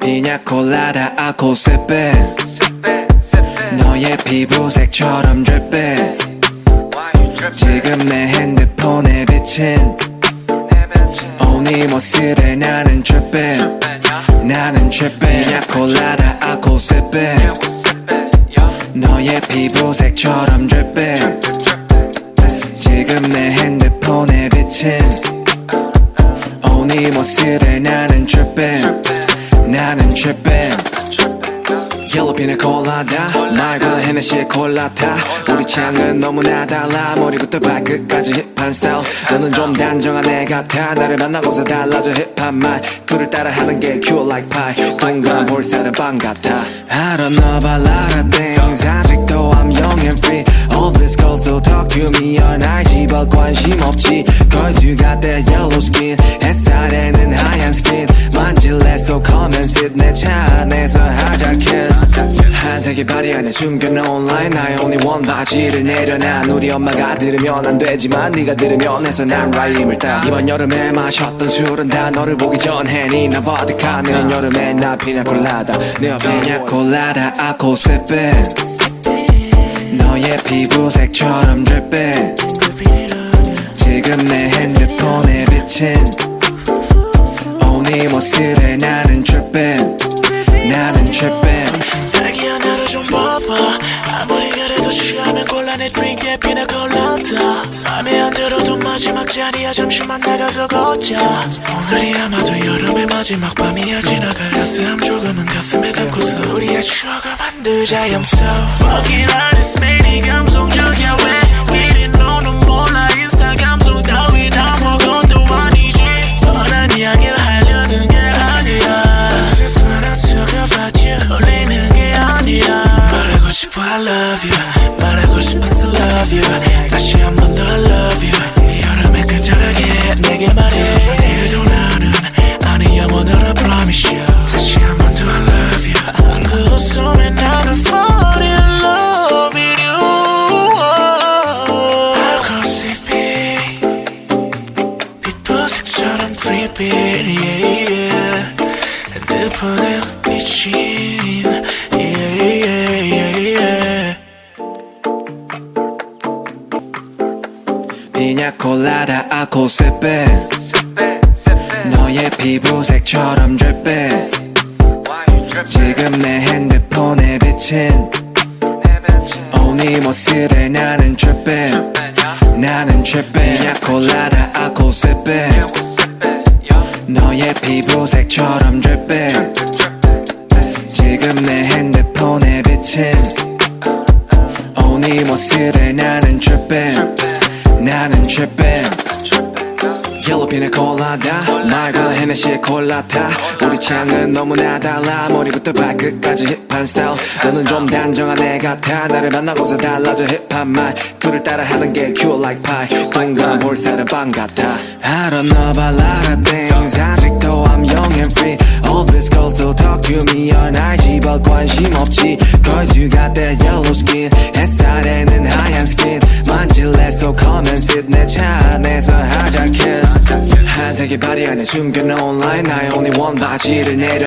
피냐 콜라다 아코세페. 너의 피부색처럼 drip 지금 내 핸드폰에 비친. 오네 모습에 나는 drip 나는 drip 피냐 콜라다 아코세페 너의 피부색처럼 drip 지금 내 핸드폰에 비친 오네 모습에 나는 dripping 나는 dripping 옐로핀의 콜라다 말고는 헤네시의 콜라타 우리 취향은 너무나 달라 머리부터 발끝까지 힙한 스타일 너는 좀 단정한 애 같아 나를 만나고서 달라져 힙한 말 그를 따라하는 게 cute like pie 동그란 볼살은 빵 같아 I don't know about a lot of things 아직도 I'm young and free All these girls don't talk to me on IG but 관심 없지 Cause you got that yellow skin come and sit 내차 안에서 하자 kiss 한색의 바리 안에 숨겨놓은 line. 나의 only one 바지를 내려놔. 우리 엄마가 들으면 안 되지만 네가 들으면 해서 난 라임을 따. 이번 여름에 마셨던 술은 다 너를 보기 전에 니나 버디카 내년 여름에 나 피냐콜라다. 내 옆에 피냐콜라다. 아코세페 너의 피부색처럼 drip 지금 내 핸드폰에 비친 모습에 나는 dripping 나는 dripping 자기야 나를 좀 봐봐. 아무리 그래도 취하면 곤란해. 드링크에 피나 콜라다 맘에 안 들어도 마지막 자리야. 잠시만 나가서 걷자. 오늘이 아마도 여름의 마지막 밤이야. 지나갈 따스함 조금은 가슴에 담고서 우리의 추억을 만들자. I'm so fucking honest. 매일 감성적이야. 왜 이리 너 말하고 싶어 I love you 말하고 싶어서 love you 다시 한 번 더 love you 이 여름에 끝자락에 내게 말해 내일도 나는 아니 영원을 I promise you 다시 한 번 더 I love you 그 웃음에 나는 fall in love with you 알코올이 빛보색처럼 dripping yeah, yeah. 핸드폰에 비친 피냐콜라다. 아코세페 너의 피부색처럼 drip 지금 내 핸드폰에 비친. 오네 모습에 나는 dripping 나는 dripping 피냐콜라다. 아코세페 너의 피부색처럼 dripping 지금 내 핸드폰에 비친. 오네 모습에 나는 dripping 옐로핀의 콜라다 말고는 헤네시의 콜라타 우리 취향은 너무나 달라 머리부터 발끝까지 힙한 스타일 너는 좀 단정한 애 같아 나를 만나고서 달라져 힙한 말 그를 따라하는 게 cute like pie 동그란 볼살은 빵 같아 I don't know about a lot of things 아직도 I'm young and free All these girls don't talk to me on IG but 관심 없지 Cause you got that yellow skin 햇살에는 하얀 skin 만질래 so come and sit 내차 안에서 하자 kiss 한색의 바리 안에 숨겨놓은 line. 나의 only one 바지를 내려